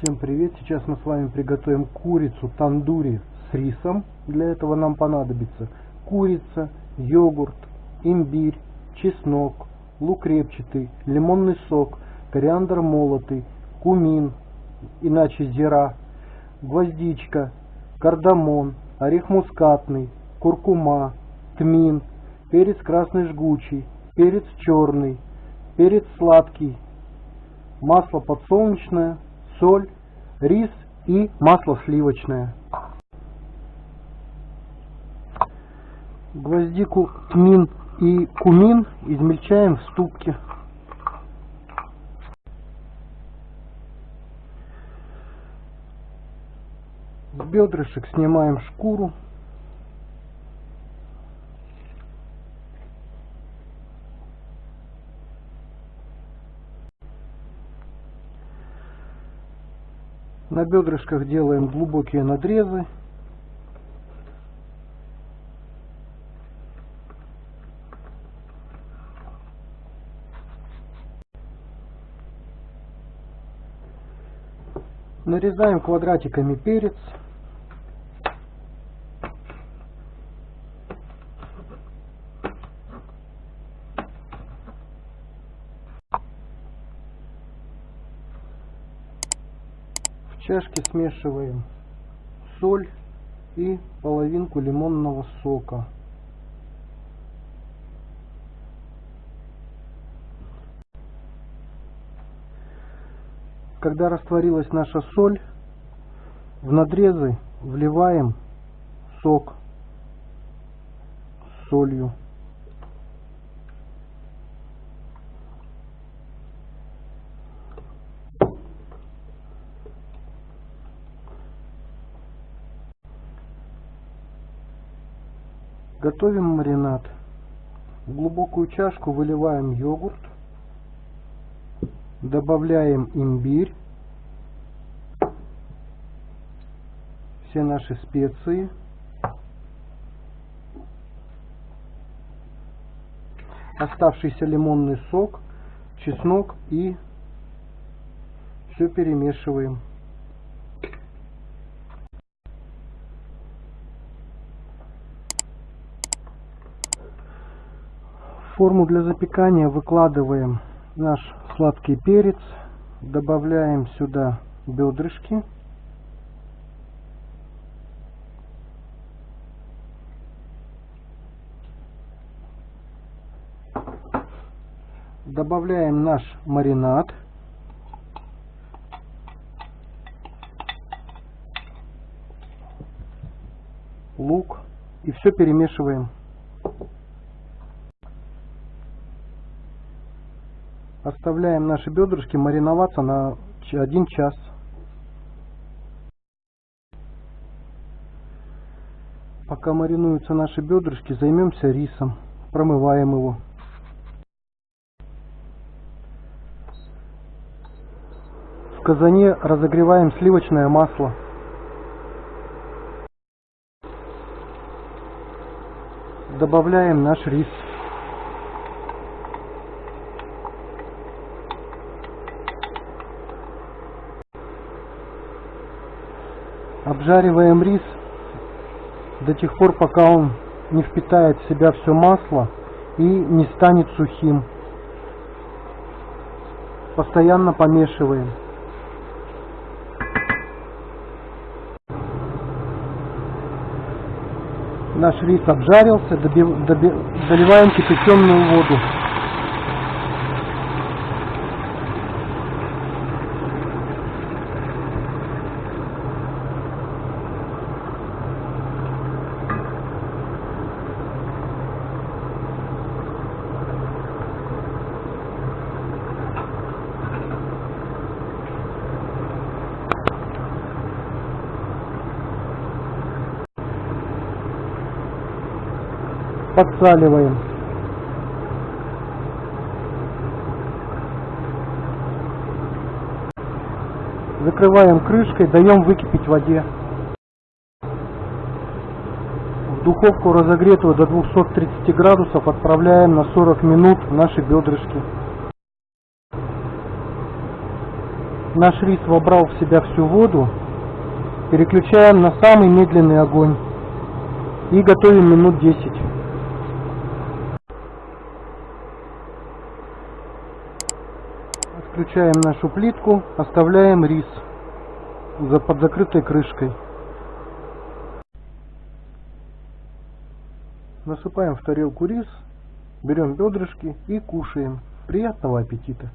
Всем привет! Сейчас мы с вами приготовим курицу тандури с рисом. Для этого нам понадобится курица, йогурт, имбирь, чеснок, лук репчатый, лимонный сок, кориандр молотый, кумин, иначе зира, гвоздичка, кардамон, орех мускатный, куркума, тмин, перец красный жгучий, перец черный, перец сладкий, масло подсолнечное, соль, рис и масло сливочное. Гвоздику, тмин и кумин измельчаем в ступке. С бедрышек снимаем шкуру. На бедрышках делаем глубокие надрезы. Нарезаем квадратиками перец. В чашке смешиваем соль и половинку лимонного сока. Когда растворилась наша соль, в надрезы вливаем сок с солью. Готовим маринад. В глубокую чашку выливаем йогурт, добавляем имбирь, все наши специи, оставшийся лимонный сок, чеснок и все перемешиваем. В форму для запекания выкладываем наш сладкий перец, добавляем сюда бедрышки. Добавляем наш маринад. Лук. И все перемешиваем. Оставляем наши бедрышки мариноваться на один час. Пока маринуются наши бедрышки, займемся рисом. Промываем его. В казане разогреваем сливочное масло. Добавляем наш рис. Обжариваем рис до тех пор, пока он не впитает в себя все масло и не станет сухим. Постоянно помешиваем. Наш рис обжарился, доливаем кипяченую воду. Подсаливаем. Закрываем крышкой, даем выкипеть в воде. В духовку разогретую до 230 градусов отправляем на 40 минут наши бедрышки. наш рис вобрал в себя всю воду, переключаем на самый медленный огонь и готовим минут 10. Отключаем нашу плитку, оставляем рис за под закрытой крышкой. Насыпаем в тарелку рис, берем бедрышки и кушаем. Приятного аппетита!